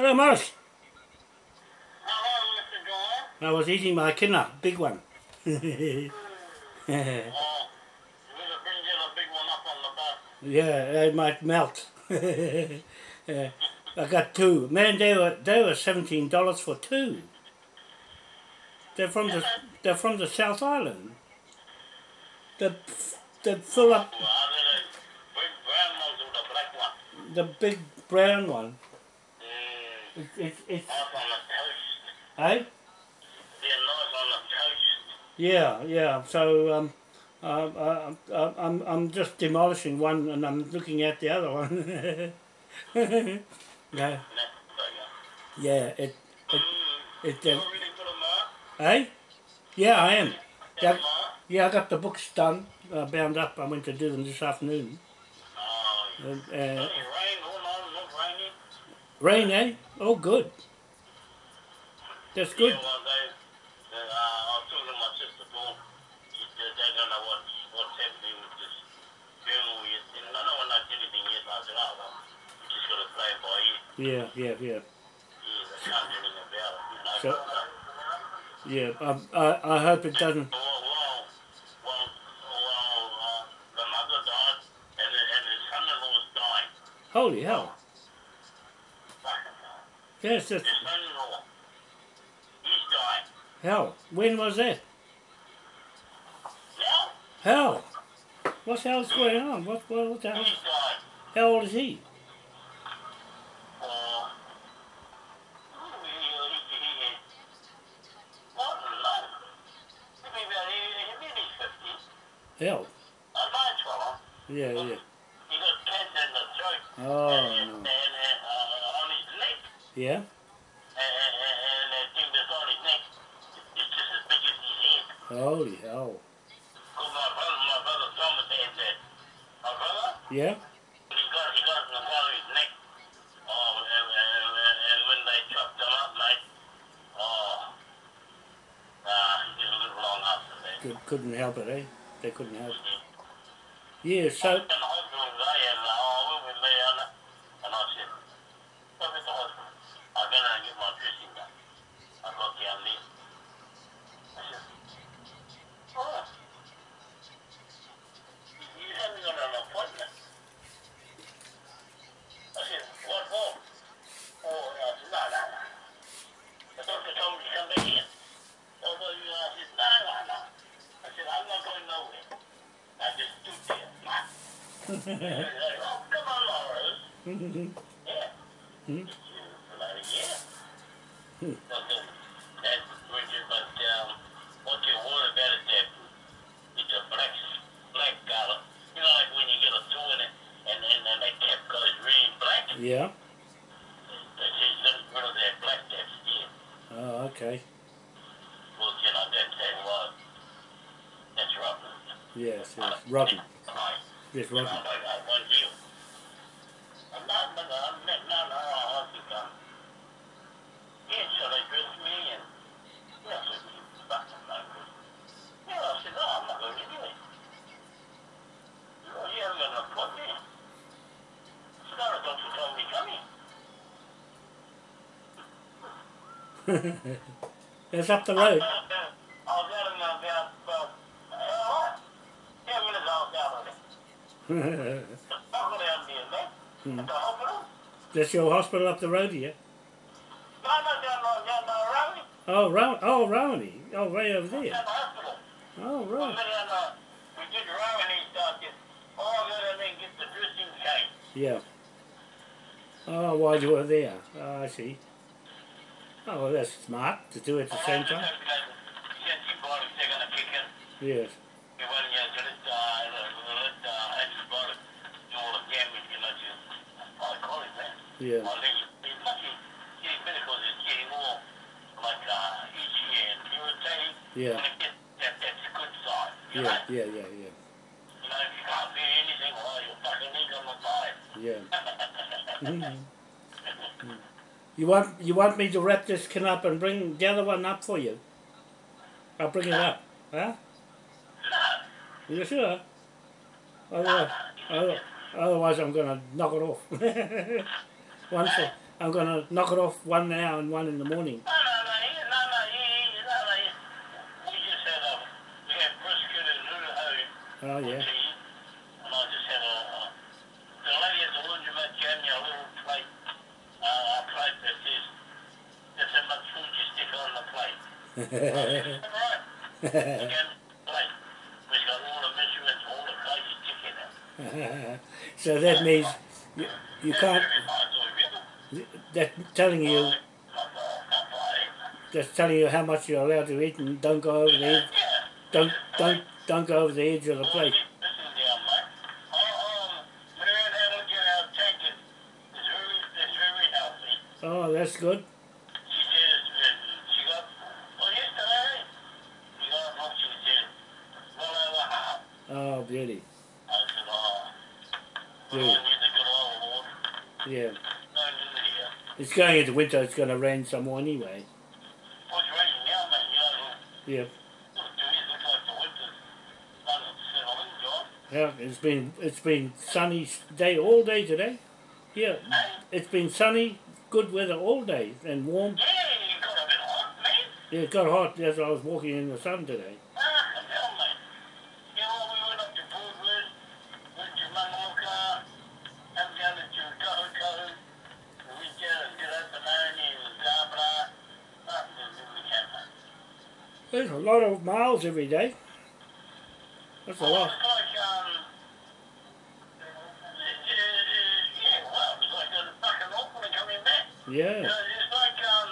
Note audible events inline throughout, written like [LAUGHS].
Hello, Morris. Oh, hello, Mr. Doyle. I was eating my kidnap, big one. yeah, [LAUGHS] Oh, you better bring a big one up on the bus. it might melt. [LAUGHS] yeah, I got two. Man, they were they were seventeen dollars for two. They're from the they're from the South Island. The the full up Well, I did a big brown ones with a black one. the big brown one. It, it, it's the toast. hey. They're on the toast. Yeah, yeah. So um, uh, uh, uh, I'm I'm just demolishing one and I'm looking at the other one. [LAUGHS] yeah, yeah. It it Mm, it. Uh, really put a mark? hey, yeah, I am. Yeah. Yeah, I got the books done, uh, bound up. I went to do them this afternoon. Oh, Uh, yeah. uh, Any rain going on? Not raining? Rain, eh? Oh, good. That's good. Yeah, well, they, they, uh, I was talking to my sister. They don't know what, what's happening with this yet. And I anything yet. I said, oh, well, we just got to play it by ear. Yeah, yeah, yeah, Yeah, they can't do anything about it. You know, So- uh, yeah. Um, I I hope it doesn't. Holy well, well, well, uh, the mother died, and, the, and his son-in-law is dying. Holy hell! Fucking hell. Yes, that's son-in-law, he's dying. hell. When was that? Now, Hell. What the hell's going on? What what, what the hell? he's. How old is he? Uh, he, he, he, I don't know. Maybe about, he, he, maybe he's 50. Hell. A nice fella. Yeah, yeah. He got cancer in the throat. Oh no. Head. Holy hell. Because my brother, my brother Thomas had that. My brother, Yeah. he got, he got in the of his neck. Oh, and, and, and, and when they chopped him up, mate, oh, uh, he didn't live long after that. Good, couldn't help it, eh? They couldn't help. it. Mhm. Yeah. So. was in the hospital today and uh, oh, we with me and, and I said, come at the hospital. I went and get my dressing done. I got down there. I said, oh, you haven't got an appointment. I said, what for? Oh, I said, no, no, no. The doctor told me to come back in. Oh, well, you, I said, no, no, no. I said, I'm not going nowhere. I just stood there. Oh, come on. Yeah. Hmm? Yeah. Um, you it's a black, black. You know, like when you get a and then really black. yeah. They say rid of that black skin. Oh, okay. Well, you know, that's that. That's. Yes, yes. Right. Yes, You know, Robbie. like I want you. I'm not, but I'm not, no, no, I think I'm. Yeah, so they dressed me and, yeah, I said, you fucking no good. Yeah, I said, no, I'm not going anyway. You haven't got an appointment. I said, no, the doctor told me come in. It's [LAUGHS] up the road. I was out in about, about, uh, ten minutes I was out of it. I'll go down there, man. Hmm. At the Hmm. hospital. That's your hospital up the road here. No, no, down, down, road. Oh, Row- oh, Rawene. Oh, way over there. The. Oh, right. we did Rowan and stuff. Oh, I go down there and get the dressing case. Yeah. Oh, while you were there. Oh, I see. Oh, well, that's smart to do it at the same time. Antibiotics, they're gonna kick in. Yes. Well, you're fucking need on the side. Yeah. [LAUGHS] Mhm. Mm. You want you want me to wrap this can up and bring the other one up for you? I'll bring it up. Huh? No. You sure? Otherwise, other- otherwise I'm gonna knock it off. [LAUGHS] one for I'm gonna knock it off one now and one in the morning. Oh yeah. and I just had a, a the lady at the laundromat gave me a little plate, uh, a plate that says, that's how much food you stick on the plate. Right. She gave me a got all the measurements, all the crazy stick in it. [LAUGHS] so that means you, you can't. Very nice, oh, really? That's telling you. That's telling you how much you're allowed to eat and don't go over the edge. Don't don't don't go over the edge of the plate. Oh, that's mate. I, um, Marianne had a look at our tank. It, it's very, it's very healthy. Oh, that's good. She says, uh, she got, well, yesterday, she got, what she said, well over half. Oh, beauty. I said, oh, but Yeah. I need the good old Lord. Yeah. No need here. It's going into winter. It's going to rain some more anyway. Well, it's raining now, mate. You know, Yeah. look, to me, it looks like the winter's starting to settle in, John. Yeah. It's been it's been sunny day all day today. Yeah. It's been sunny, good weather all day and warm. yeah, you got a bit hot, man. Yeah, it got hot as I was walking in the sun today. Ah, hell, mate. You know, we went up to Broadwood, went to Mangamuka, and down to Kohukohu. We went down and did up Benoni and Zabra. Nothing to do with that, mate. There's a lot of miles every day. That's a lot. yeah, well, it was like a fucking Auckland coming back. You Yeah. know, it's like, um,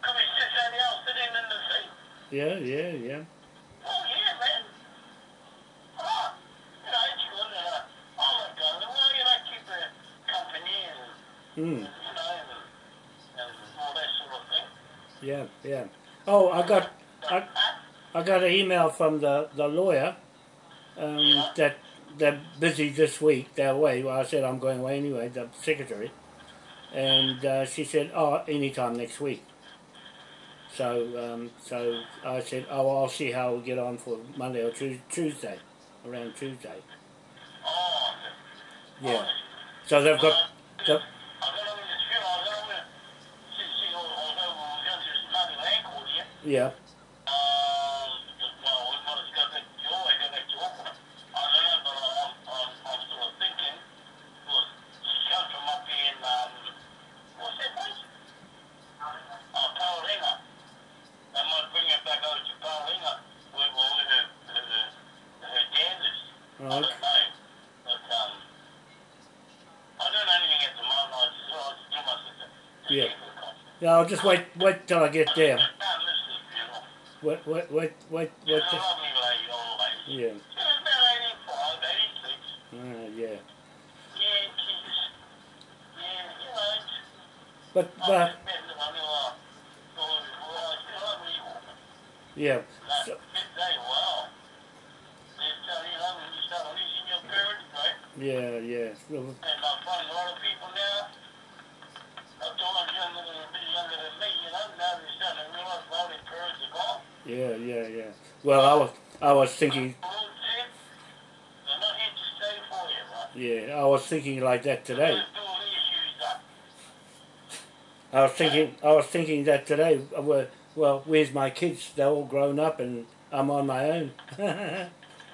coming six out else sitting in the sea. Yeah. Yeah. Yeah. Oh, yeah, man. Oh, you know, it's good. Uh, I like going, well, you know, keep the company and, Mm. you know, and, and all that sort of thing. Yeah. Yeah. Oh, I got I got an email from the the lawyer um, Yeah. that they're busy this week. They're away. Well, I said I'm going away anyway. The secretary, and uh, she said, "Oh, anytime next week." So um, so I said, "Oh, I'll see how we get on for Monday or Tuesday, around Tuesday." Oh, Yeah. So they've got. The, I got over this film. I got over, see, see, although we were going to this bloody land court here, yeah. um, just, well, we wanted to go back to Joy, go back to Auckland. I don't know, but I'm, I'm, I'm sort of thinking, because she comes from up in, um, what's that place? Oh, Paolinga. They might bring her back over to Paolinga, where, where her, her, her, her dad is. I Right. don't know, but, um, I don't know anything at the moment, I just, I just do my sister. Yeah. Yeah. I'll just wait. Wait till I get there. No, this is beautiful. Wait. Wait. Wait. Wait. She's wait a till- lovely uh, lady, Yeah, yeah, yeah. Well, I was, I was thinking, The Lord said, they're not here to stay for you, right? yeah, I was thinking like that today. Let's do all the issues up. I was thinking, I was thinking that today. Well, well, where's my kids? They're all grown up, and I'm on my own.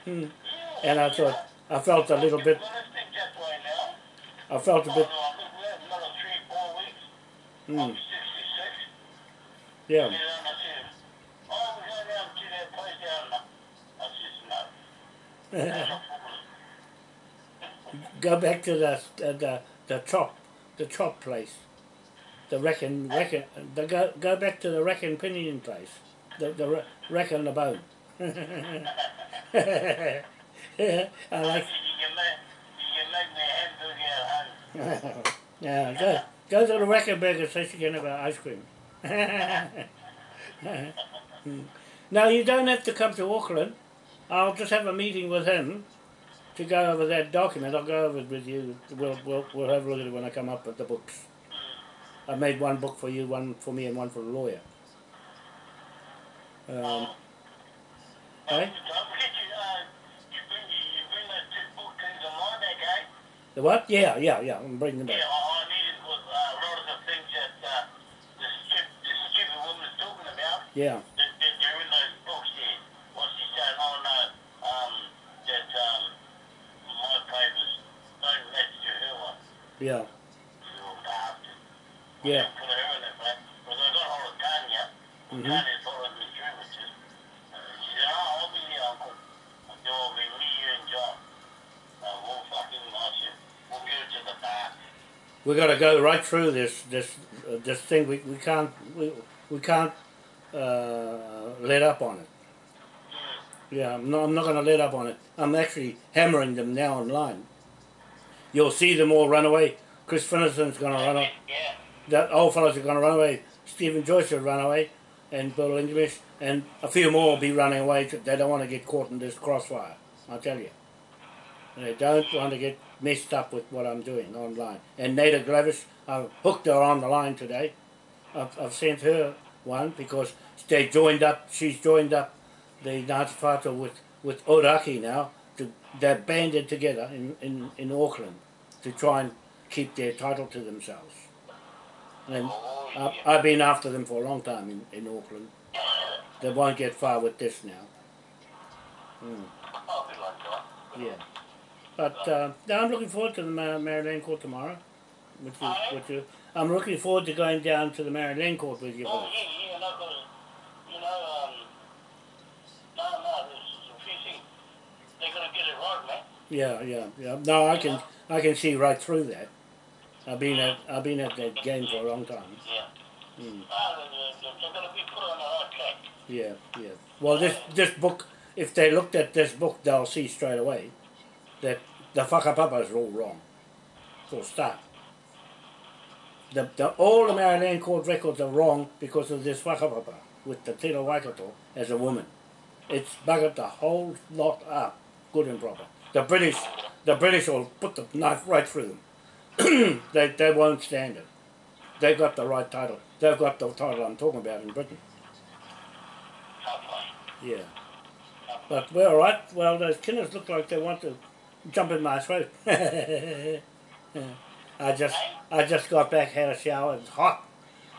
Hmm. [LAUGHS] and I thought, I felt a little bit, Well, let's think that way now. I felt a bit, no, I think we have another three, four weeks. I'll mm, be 66. yeah, And I said, oh, we're going down to that place down there. I said, no. [LAUGHS] go back to the the the, the chop, the chop place, the reckon reckon. The go go back to the reckon pinion place, the the re- reckon the bone. [LAUGHS] I like. You can make, you can make me a hamburger at home. yeah, go go to the record burger so you can have ice cream. [LAUGHS] no, you don't have to come to Auckland. I'll just have a meeting with him to go over that document. I'll go over it with you. We'll, we'll, we'll have a look at it when I come up with the books. I made one book for you, one for me, and one for the lawyer. Um. Eh? The what? Yeah, yeah, yeah. I'm bringing them back. Yeah. To the bar. We got to go right through this this uh, this thing. We, we can't we, we can't uh, let up on it. Yeah, I'm not, I'm not going to let up on it. I'm actually hammering them now online. You'll see them all run away. Chris Finlayson's going to run away. Yeah. That old fellows are going to run away. Stephen Joyce will run away, and Bill English, and a few more will be running away. They don't want to get caught in this crossfire. I tell you, they don't want to get messed up with what I'm doing online. And Naida Glavish, I've hooked her on the line today. I've, I've sent her one because they joined up. She's joined up the Ngāti Whātua with with Orakei now. To, they're banded together in, in, in Auckland to try and keep their title to themselves. And Oh, I've. Been after them for a long time in, in Auckland. They won't get far with this now. Mm, I'll be like that. yeah. But uh, no, I'm looking forward to the Mar- Māori Land Court tomorrow. You, Aye. with you. I'm looking forward to going down to the Māori Land Court with you. Oh, yeah, yeah, no, you know, um, no, no, there's a few things. They're going to get it right, man. Yeah, yeah, yeah. No, I can I can see right through that. I've been at I've been at that game for a long time. Yeah. Mm. Ah, they're, they're going to be put on the right track. Yeah, yeah. Well, this this book, if they looked at this book, they'll see straight away that the whakapapas are all wrong. For a start. The, the, all the Māori Land court records are wrong because of this whakapapa with the Tino Waikato as a woman. It's buggered the whole lot up, good and proper. The British, the British will put the knife right through them. [CLEARS THROAT] they, they won't stand it. They've got the right title. They've got the title I'm talking about in Britain. Yeah. But we're all right. Well, those killers look like they want to jump in my throat. [LAUGHS] I just I just got back, had a shower, it's hot.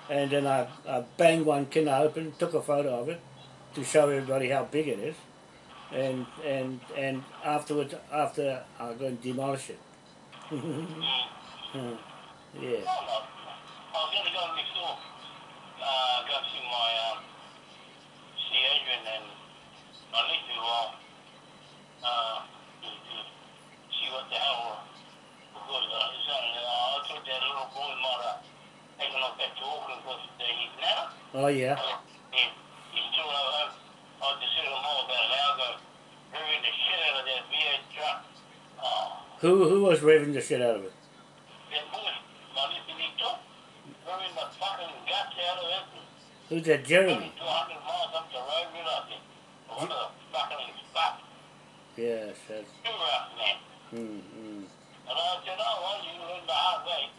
And then I, I banged one killer open, took a photo of it to show everybody how big it is. And and and afterwards, after I'm going to demolish it. Mm. [LAUGHS] yeah. No, no. I was going to go next door. Uh, go see my, um, see Adrian and I to, uh, uh, to, to see what the hell, because, uh, uh, I thought that little boy might have taken off back to Auckland because he's now. Oh yeah. He, he's still at home. I just said to him all about an hour ago, revving the shit out of that V8 truck. Oh, Who who was revving the shit out of it? that boy, my little the fucking guts out of it. Who's that Jeremy? 200 miles up the road, you know, what a fucking spot. Yes, that's Too rough, man. mm, mm. And I said, oh, well, you learn the hard way.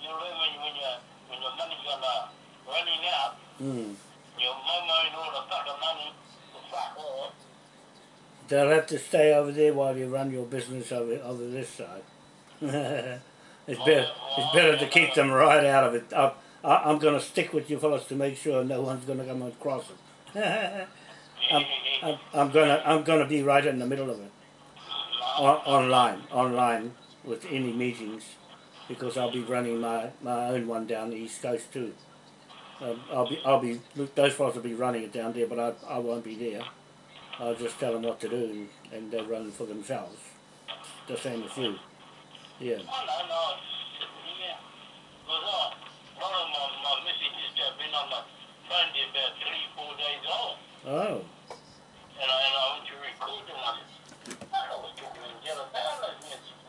You learn when, when, you, when your money's gonna running out, Mm. Your mama and all the fucking money, fuck all. They'll have to stay over there while you run your business over over this side. [LAUGHS] it's better. It's better to keep them right out of it. I, I, I'm going to stick with you fellas to make sure no one's going to come across it. [LAUGHS] I'm, I'm, I'm gonna I'm gonna be right in the middle of it. On, online, online with any meetings, because I'll be running my, my own one down the east coast too. Um, I'll be I'll be those fellas will be running it down there, but I I won't be there. I'll just tell them what to do and, they'll run for themselves. The same as you. Yeah. Oh, no, no, yeah. Because uh, one of my, my messages have been on my phone there about three, four days old. Oh. And I, and I went to record them. I said, "Fuck, I was talking to Jeff about those messages.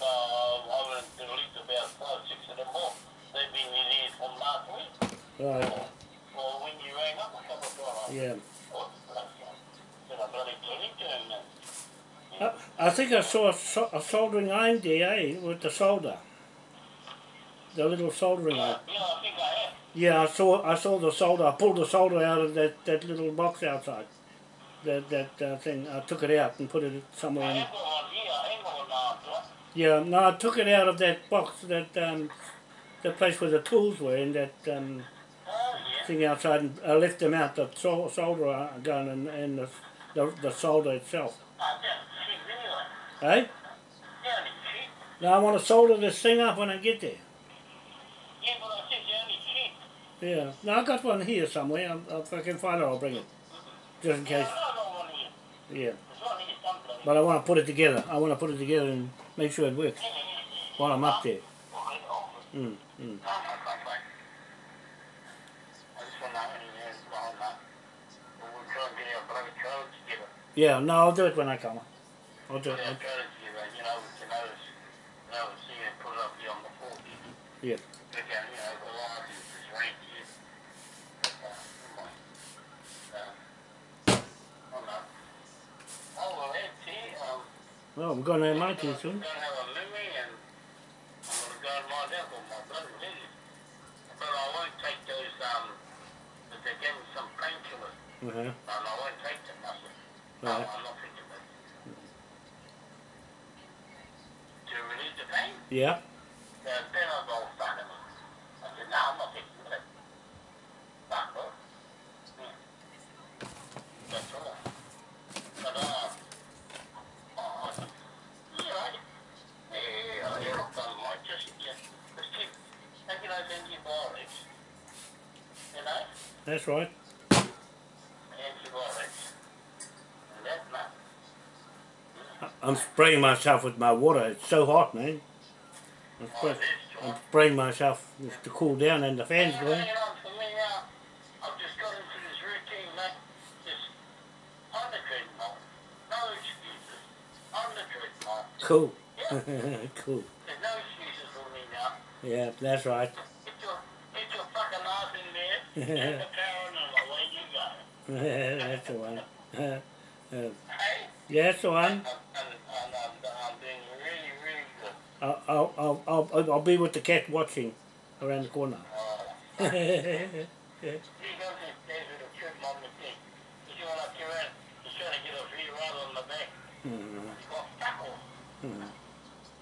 So I went to delete about five, six of them more. They've been in here from last week. Right. Well, when you rang up a couple of times, Yeah. what the fuck? Said I bloody delete them, man. I, I think I saw a, a soldering iron there, eh, with the solder. The little soldering iron. Yeah, I think I have. Yeah, I saw I saw the solder. I pulled the solder out of that, that little box outside. That that uh, thing. I took it out and put it somewhere. In. Yeah, no, I took it out of that box. That um, the place where the tools were in that um, thing outside and I left them out, the sol- solder gun and, and the, the, the solder itself. I don't cheap anyway. Hey? Cheap. Now I want to solder this thing up when I get there. Yeah. No, I got one here somewhere. I'll, if I can find it, I'll bring it. Just in case. Yeah. But I want to put it together. I want to put it together and make sure it works while I'm up there. Mm, mm. Yeah, no, I'll do it when I come. I'll do it. Yeah. Right well, I'm going to I'm soon. gonna have Yeah. The then I go fucking I said, no, I'm not taking that. Fuck. That's all. But, uh, right. antibiotics. And that's not, I- I'm spraying myself with my water. It's so hot, man. I'm, spray- it is, I'm John. spraying myself to cool down and the fan's going. on for me now. I've just got into this routine, mate. Just on the treadmill. No excuses. On the treadmill. Cool. Yeah. [LAUGHS] cool. There's no excuses for me now. Yeah, that's right. Get your, get your fucking ass in there. Turn the power and away you go. that's the one. Hey? yeah, that's the one. And, and, and I'm, I'm doing really, really good. I'll, I'll, I'll, I'll, I'll be with the cat watching around the corner. Yeah. Uh, [LAUGHS] [LAUGHS] he goes and stays with a treadmill on the thing. He's going up here and he's trying to get a free ride on the back. He's got fuck all.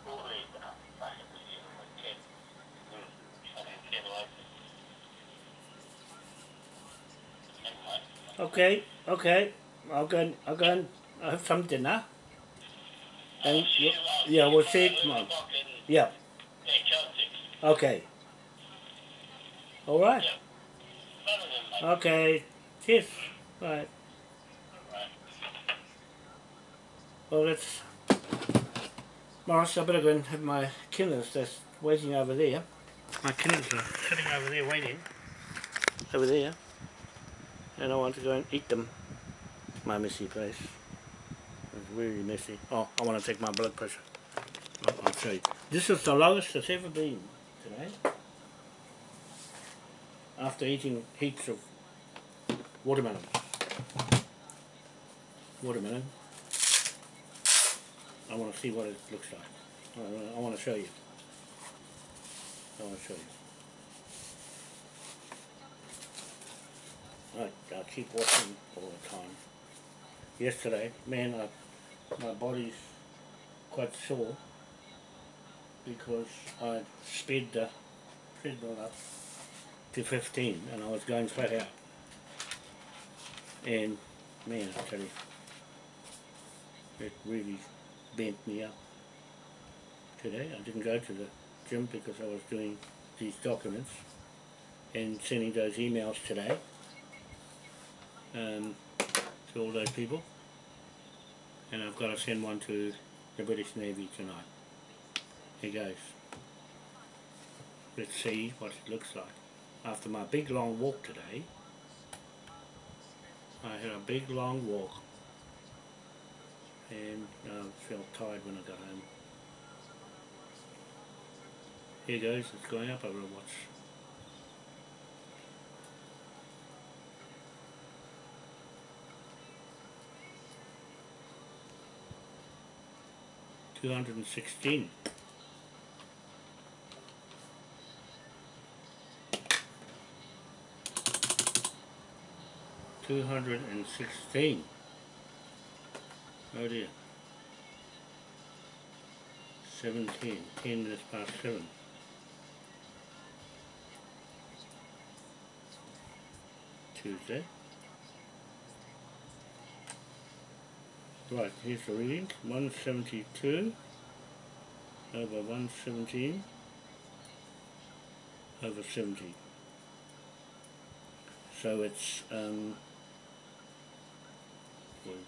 Holy fucking shit, my kid. Mm, fucking kid like it. Anyway. Okay, okay. I'll go and, I'll go and have some dinner. And you, yeah, we'll see you tomorrow. Yeah, okay. All right. Okay. Cheers. Right. Well, let's. Morris, I better go and have my killers that's waiting over there. My killers are sitting over there waiting. Over there. And I want to go and eat them. My messy place. It's really messy. Oh, I want to take my blood pressure. I'll, I'll show you. This is the lowest it's ever been today. After eating heaps of watermelon. Watermelon. I want to see what it looks like. I want to show you. I want to show you. Right, I'll keep watching all the time. Yesterday, man, I, my body's quite sore because I sped the treadmill up to 15 and I was going flat out. And man, I tell you, it really bent me up today. I didn't go to the gym because I was doing these documents and sending those emails today um, to all those people. And I've got to send one to the British Navy tonight. Here goes. Let's see what it looks like. After my big long walk today, I had a big long walk and I felt tired when I got home. Here goes, it's going up, I will watch. Two hundred and sixteen. Two hundred and sixteen. Oh dear. Seventeen. Ten minutes past seven. Tuesday. Right, here's the reading. 172 over 117 over 70. So it's um, 47,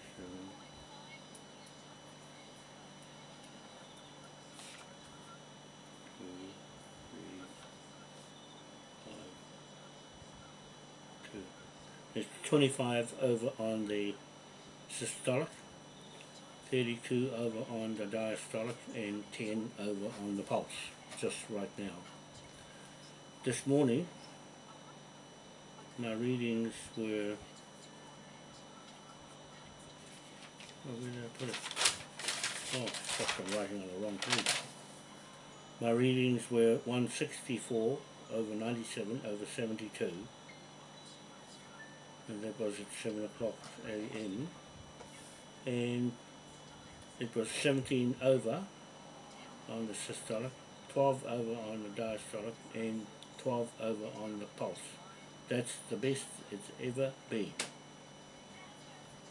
two, three, five, two. It's 25 over on the systolic, 32 over on the diastolic, and 10 over on the pulse, just right now. This morning, my readings were oh, where did I put it? Oh, fuck, I'm writing on the wrong page. My readings were 164 over 97 over 72 and that was at 7 o'clock a.m. and it was 17 over on the systolic, 12 over on the diastolic and 12 over on the pulse. That's the best it's ever been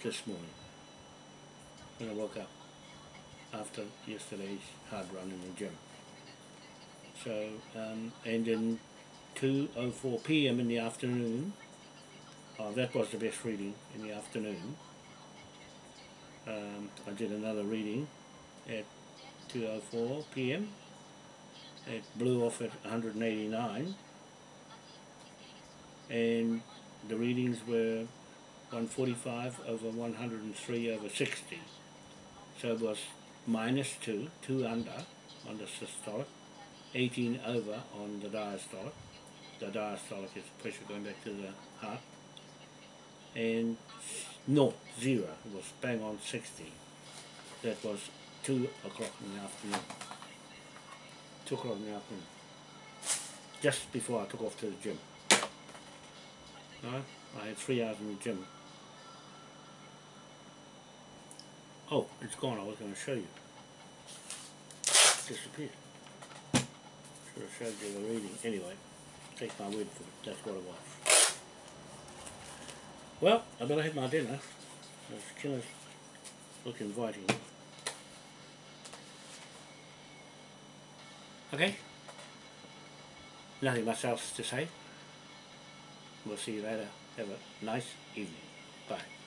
this morning when I woke up after yesterday's hard run in the gym. So, um, and then 2.04 p.m. in the afternoon, oh, that was the best reading in the afternoon. Um, I did another reading at 2.04 p.m. It blew off at 189 and the readings were 145 over 103 over 60. So it was minus 2, 2 under on the systolic, 18 over on the diastolic. The diastolic is pressure going back to the heart. And no, 0, it was bang on 60. That was 2 o'clock in the afternoon. 2 o'clock in the afternoon. Just before I took off to the gym. No, I had three hours in the gym. Oh, it's gone. I was going to show you. It disappeared. Should have showed you the reading. Anyway, take my word for it. That's what it was. Well, I better have my dinner. This killer's look inviting. Okay. Nothing much else to say. We'll see you later. Have a nice evening. Bye.